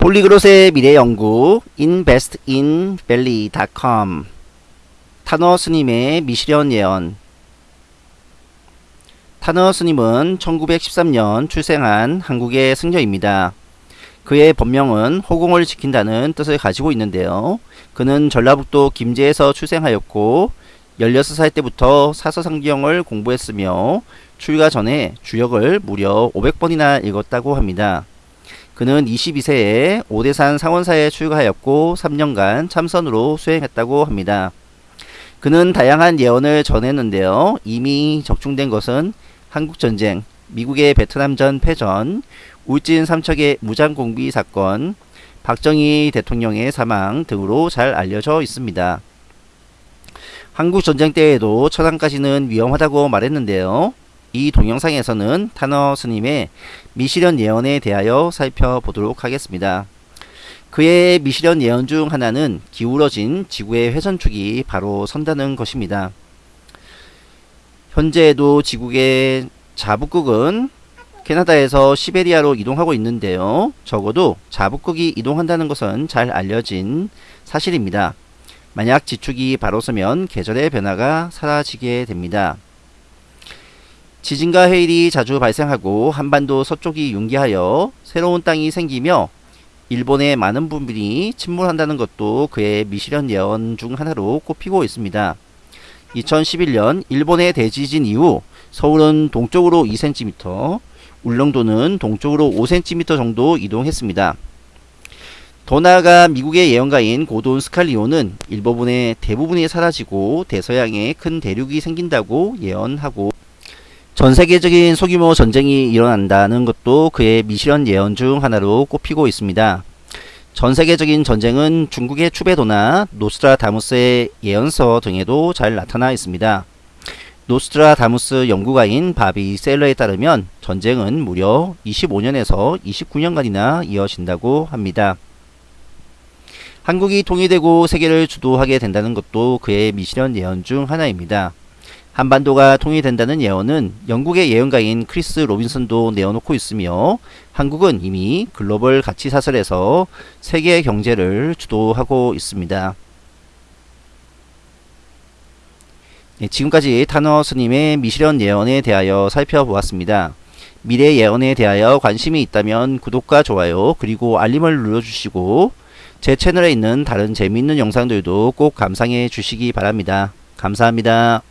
폴리그롯의 미래연구 investinvalley.com 타너 스님의 미시련 예언 타너 스님은 1913년 출생한 한국의 승려입니다. 그의 본명은 호공을 지킨다는 뜻을 가지고 있는데요. 그는 전라북도 김제에서 출생하였고 16살 때부터 사서상경을 공부했으며 출가 전에 주역을 무려 500번이나 읽었다고 합니다. 그는 22세에 오대산 상원사에 출가하였고 3년간 참선으로 수행했다고 합니다. 그는 다양한 예언을 전했는데요. 이미 적중된 것은 한국전쟁, 미국의 베트남전 패전, 울진 삼척의 무장공비 사건, 박정희 대통령의 사망 등으로 잘 알려져 있습니다. 한국전쟁 때에도 천안까지는 위험하다고 말했는데요. 이 동영상에서는 타너 스님의 미시련 예언에 대하여 살펴보도록 하겠습니다. 그의 미시련 예언 중 하나는 기울어진 지구의 회전축이 바로 선다는 것입니다. 현재에도 지구의 자북극은 캐나다에서 시베리아로 이동하고 있는데요. 적어도 자북극이 이동한다는 것은 잘 알려진 사실입니다. 만약 지축이 바로 서면 계절의 변화가 사라지게 됩니다. 지진과 해일이 자주 발생하고 한반도 서쪽이 융기하여 새로운 땅이 생기며 일본의 많은 부분이 침몰한다는 것도 그의 미시련 예언 중 하나로 꼽히고 있습니다. 2011년 일본의 대지진 이후 서울은 동쪽으로 2cm, 울릉도는 동쪽으로 5cm 정도 이동했습니다. 더 나아가 미국의 예언가인 고돈 스칼리오는 일부분의 대부분이 사라지고 대서양에 큰 대륙이 생긴다고 예언하고 전 세계적인 소규모 전쟁이 일어난다는 것도 그의 미실현 예언 중 하나로 꼽히고 있습니다. 전 세계적인 전쟁은 중국의 추배도나 노스트라다무스의 예언서 등에도 잘 나타나 있습니다. 노스트라다무스 연구가인 바비 셀러에 따르면 전쟁은 무려 25년에서 29년간이나 이어진다고 합니다. 한국이 통일되고 세계를 주도하게 된다는 것도 그의 미실현 예언 중 하나입니다. 한반도가 통일된다는 예언은 영국의 예언가인 크리스 로빈슨도 내어놓고 있으며 한국은 이미 글로벌 가치 사슬에서 세계 경제를 주도하고 있습니다. 네, 지금까지 탄허 스님의 미실현 예언에 대하여 살펴보았습니다. 미래 예언에 대하여 관심이 있다면 구독과 좋아요 그리고 알림을 눌러주시고 제 채널에 있는 다른 재미있는 영상들도 꼭 감상해 주시기 바랍니다. 감사합니다.